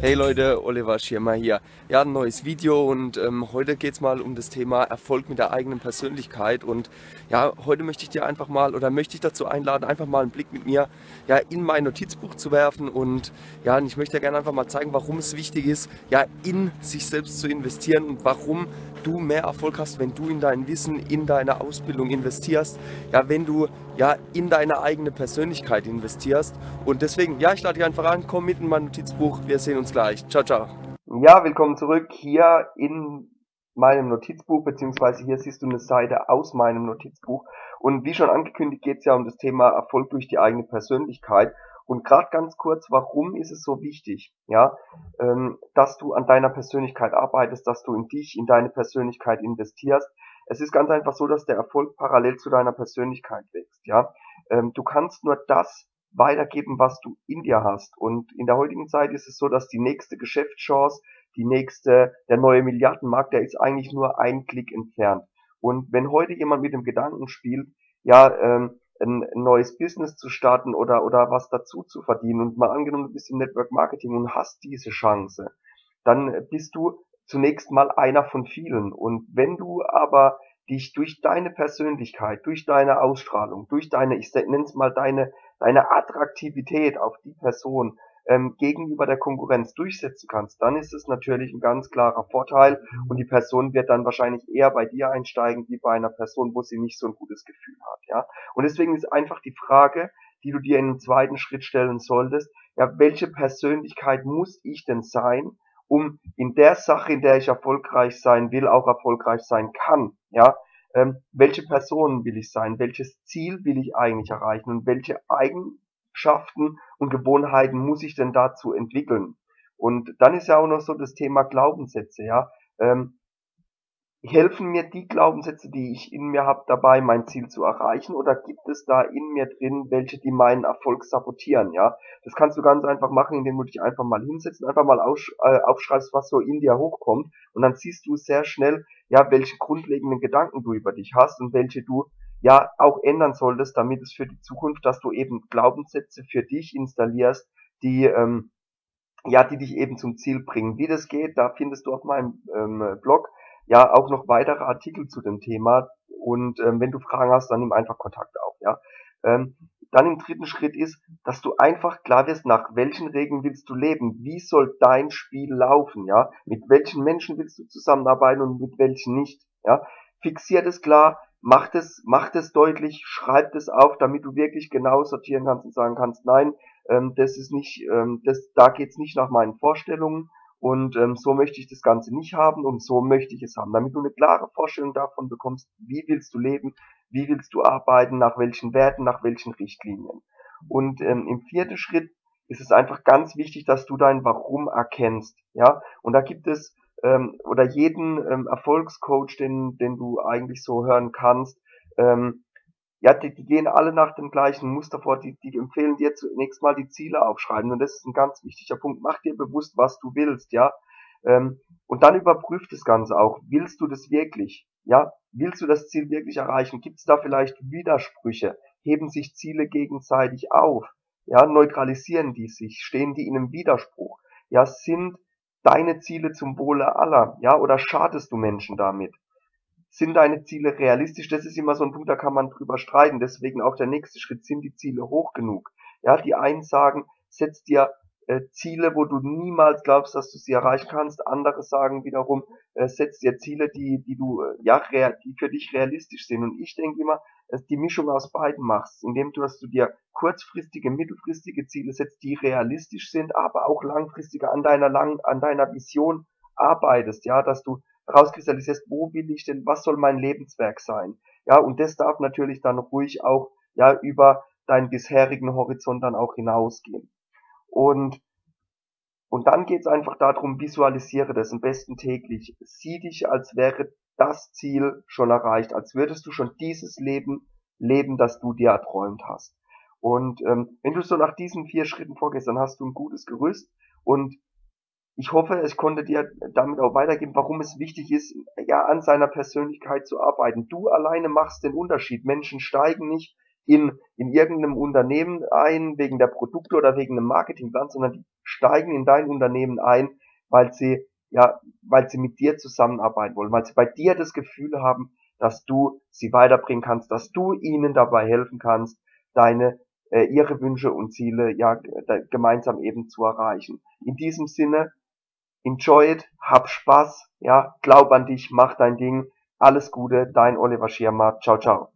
Leute, Oliver Schirmer hier. Ja, ein neues Video und ähm, heute geht es mal um das Thema Erfolg mit der eigenen Persönlichkeit und ja, heute möchte ich dir einfach mal oder möchte ich dazu einladen, einfach mal einen Blick mit mir ja, in mein Notizbuch zu werfen und ja, und ich möchte dir gerne einfach mal zeigen, warum es wichtig ist, ja, in sich selbst zu investieren und warum du mehr Erfolg hast, wenn du in dein Wissen, in deine Ausbildung investierst, ja, wenn du ja, in deine eigene Persönlichkeit investierst. Und deswegen, ja, ich lade dich einfach an, komm mit in mein Notizbuch, wir sehen uns gleich. Ciao, ciao. Ja, willkommen zurück hier in meinem Notizbuch, beziehungsweise hier siehst du eine Seite aus meinem Notizbuch. Und wie schon angekündigt, geht es ja um das Thema Erfolg durch die eigene Persönlichkeit. Und gerade ganz kurz, warum ist es so wichtig, ja, ähm, dass du an deiner Persönlichkeit arbeitest, dass du in dich, in deine Persönlichkeit investierst. Es ist ganz einfach so, dass der Erfolg parallel zu deiner Persönlichkeit wächst, ja. Ähm, du kannst nur das weitergeben, was du in dir hast. Und in der heutigen Zeit ist es so, dass die nächste Geschäftschance, die nächste, der neue Milliardenmarkt, der ist eigentlich nur ein Klick entfernt. Und wenn heute jemand mit dem Gedanken spielt, ja, ähm, ein, neues Business zu starten oder, oder was dazu zu verdienen und mal angenommen, du bist im Network Marketing und hast diese Chance, dann bist du zunächst mal einer von vielen. Und wenn du aber dich durch deine Persönlichkeit, durch deine Ausstrahlung, durch deine, ich nenne es mal deine, deine Attraktivität auf die Person ähm, gegenüber der Konkurrenz durchsetzen kannst, dann ist es natürlich ein ganz klarer Vorteil und die Person wird dann wahrscheinlich eher bei dir einsteigen, wie bei einer Person, wo sie nicht so ein gutes Gefühl hat, ja. Und deswegen ist einfach die Frage, die du dir in einem zweiten Schritt stellen solltest, ja, welche Persönlichkeit muss ich denn sein, um in der Sache, in der ich erfolgreich sein will, auch erfolgreich sein kann, ja. Ähm, welche Person will ich sein? Welches Ziel will ich eigentlich erreichen? Und welche Eigen Eigenschaften und Gewohnheiten muss ich denn dazu entwickeln? Und dann ist ja auch noch so das Thema Glaubenssätze, ja. Ähm, helfen mir die Glaubenssätze, die ich in mir habe, dabei, mein Ziel zu erreichen? Oder gibt es da in mir drin welche, die meinen Erfolg sabotieren? Ja, das kannst du ganz einfach machen, indem du dich einfach mal hinsetzt und einfach mal äh, aufschreibst, was so in dir hochkommt. Und dann siehst du sehr schnell, ja, welche grundlegenden Gedanken du über dich hast und welche du ja auch ändern solltest, damit es für die Zukunft, dass du eben Glaubenssätze für dich installierst, die ähm, ja, die dich eben zum Ziel bringen. Wie das geht, da findest du auf meinem ähm, Blog ja auch noch weitere Artikel zu dem Thema. Und ähm, wenn du Fragen hast, dann nimm einfach Kontakt auf. Ja. Ähm, dann im dritten Schritt ist, dass du einfach klar wirst, nach welchen Regeln willst du leben? Wie soll dein Spiel laufen? Ja, mit welchen Menschen willst du zusammenarbeiten und mit welchen nicht? Ja, fixiert es klar, macht es, macht es deutlich, schreibt es auf, damit du wirklich genau sortieren kannst und sagen kannst, nein, ähm, das ist nicht, ähm, das, da geht's nicht nach meinen Vorstellungen und ähm, so möchte ich das Ganze nicht haben und so möchte ich es haben, damit du eine klare Vorstellung davon bekommst, wie willst du leben, wie willst du arbeiten, nach welchen Werten, nach welchen Richtlinien. Und ähm, im vierten Schritt ist es einfach ganz wichtig, dass du dein Warum erkennst, ja. Und da gibt es ähm, oder jeden ähm, Erfolgscoach, den, den du eigentlich so hören kannst, ähm, ja, die, die gehen alle nach dem gleichen Muster vor, die, die empfehlen dir zunächst mal die Ziele aufschreiben und das ist ein ganz wichtiger Punkt. Mach dir bewusst, was du willst, ja. Ähm, und dann überprüft das Ganze auch. Willst du das wirklich? Ja, willst du das Ziel wirklich erreichen? Gibt es da vielleicht Widersprüche? Heben sich Ziele gegenseitig auf? Ja, neutralisieren die sich? Stehen die in einem Widerspruch? Ja, sind deine Ziele zum Wohle aller, ja, oder schadest du Menschen damit? Sind deine Ziele realistisch? Das ist immer so ein Punkt, da kann man drüber streiten. Deswegen auch der nächste Schritt, sind die Ziele hoch genug? Ja, die einen sagen, setz dir äh, Ziele, wo du niemals glaubst, dass du sie erreichen kannst. Andere sagen wiederum, äh, setz dir Ziele, die, die du, äh, ja, die für dich realistisch sind. Und ich denke immer, dass die Mischung aus beiden machst, indem du, dass du dir kurzfristige, mittelfristige Ziele setzt, die realistisch sind, aber auch langfristige an deiner lang, an deiner Vision arbeitest, ja, dass du rauskristallisierst, wo will ich denn, was soll mein Lebenswerk sein? Ja, und das darf natürlich dann ruhig auch, ja, über deinen bisherigen Horizont dann auch hinausgehen. Und, und dann geht's einfach darum, visualisiere das am besten täglich. Sieh dich, als wäre das Ziel schon erreicht, als würdest du schon dieses Leben leben, das du dir erträumt hast. Und ähm, wenn du so nach diesen vier Schritten vorgehst, dann hast du ein gutes Gerüst und ich hoffe, ich konnte dir damit auch weitergeben, warum es wichtig ist, ja, an seiner Persönlichkeit zu arbeiten. Du alleine machst den Unterschied. Menschen steigen nicht in, in irgendeinem Unternehmen ein, wegen der Produkte oder wegen einem Marketingplan, sondern die steigen in dein Unternehmen ein, weil sie, ja, weil sie mit dir zusammenarbeiten wollen, weil sie bei dir das Gefühl haben, dass du sie weiterbringen kannst, dass du ihnen dabei helfen kannst, deine äh, ihre Wünsche und Ziele ja gemeinsam eben zu erreichen. In diesem Sinne, enjoy it, hab Spaß, ja, glaub an dich, mach dein Ding, alles Gute, dein Oliver Schirmer, ciao, ciao.